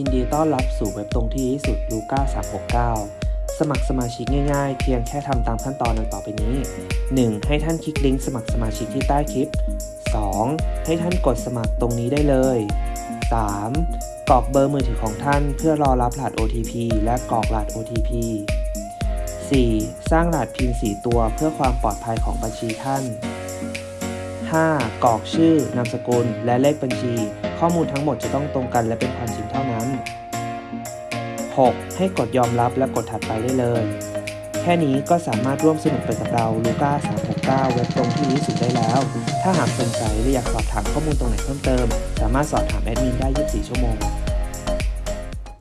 ยินดีต้อนรับสู่เว็บตรงที่ที่สุด Luca 369 สมัครสมาชิกง่ายๆ เพียงแค่ทำตามขั้นตอนดังต่อไปนี้ 1. ให้ท่านคลิกลิงก์สมัครสมาชิกที่ใต้คลิป 2. ให้ท่านกดสมัครตรงนี้ได้เลย 3. กรอกเบอร์มือถือของท่านเพื่อรอรับรหัส OTP และกรอกรหัส OTP 4. สร้างรหัสพิน4ตัวเพื่อความปลอดภัยของบัญชีท่าน 5. กรอกชื่อนามสกุลและเลขบัญชี ข้อมูลทั้งหมดจะต้องตรงกันและเป็นความจริงเท่านั้น 6. ให้กดยอมรับและกดถัดไปได้เลย แค่นี้ก็สามารถร่วมสนุกไปกับเราลูก้า369 เว็บตรงที่นี้สุดได้แล้ว ถ้าหากสนใจหรืออยากสอบถามข้อมูลตรงไหนเพิ่มเติม สามารถสอบถามแอดมินได้ 24 ชั่วโมง